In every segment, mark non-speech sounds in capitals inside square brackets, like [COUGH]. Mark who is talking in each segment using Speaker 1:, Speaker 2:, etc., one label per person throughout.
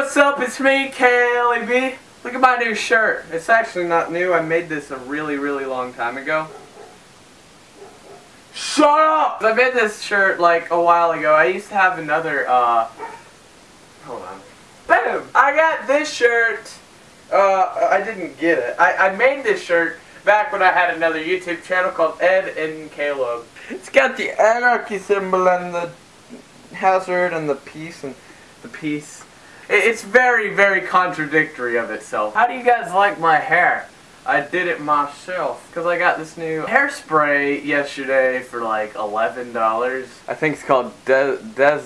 Speaker 1: what's up? It's me, KLEB. Look at my new shirt. It's actually not new. I made this a really, really long time ago. Shut up! I made this shirt like a while ago. I used to have another, uh... Hold on. Boom! I got this shirt. Uh, I didn't get it. I, I made this shirt back when I had another YouTube channel called Ed and Caleb. It's got the anarchy symbol and the hazard and the peace and the peace. It- It's very, very contradictory of itself. How do you guys like my hair? I did it myself because I got this new hairspray yesterday for like eleven dollars. I think it's called Des, Des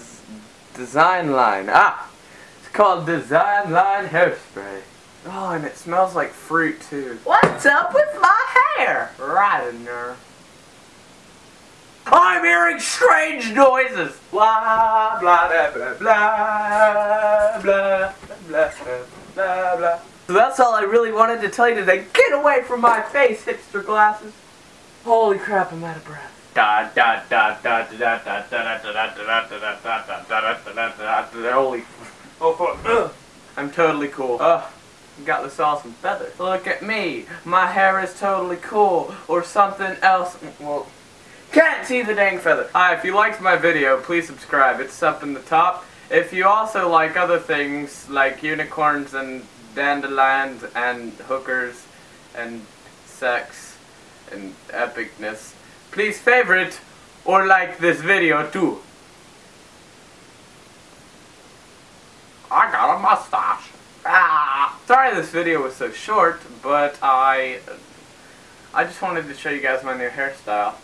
Speaker 1: Design Line. Ah, it's called Design Line Hairspray. Oh, and it smells like fruit too. What's up with my hair? Right in there. I'm hearing strange noises. Blah blah blah blah blah blah blah blah blah. So that's all I really wanted to tell you today. Get away from my face, hipster glasses. Holy crap, I'm out of breath. Da da da da da da da da da da da da da da da da da da Holy. Oh. I'm totally cool. Ugh. Got this awesome feather. Look at me. My hair is totally cool. Or something else. Well, can't see the dang feather. Hi, if you liked my video, please subscribe. It's up in the top. If you also like other things like unicorns and dandelions and hookers and sex and epicness, please favorite or like this video too. I got a mustache. Ah. Sorry this video was so short, but I I just wanted to show you guys my new hairstyle.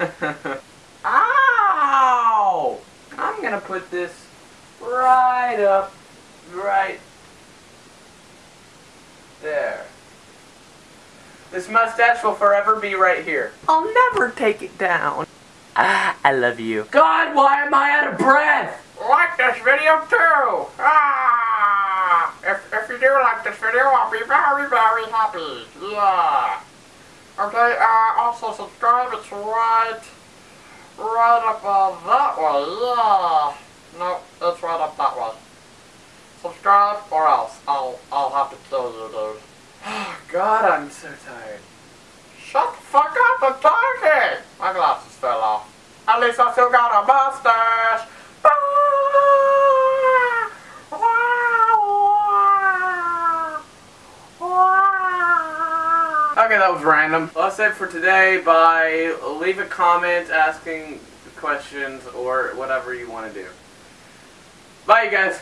Speaker 1: [LAUGHS] Ow! I'm gonna put this right up, right there. This mustache will forever be right here. I'll never take it down. Ah, I love you. God, why am I out of breath? Like this video too. Ah! If, if you do like this video, I'll be very, very happy. Yeah. Okay, uh, also subscribe, it's right, right up uh, that way, yeah. No, it's right up that way. Subscribe, or else I'll, I'll have to kill you, dude. [SIGHS] God, I'm so tired. Shut the fuck up, I'm talking! My glasses fell off. At least I still got a mustache! Okay, that was random. Well, that's it for today. Bye. Leave a comment asking questions or whatever you want to do. Bye, you guys.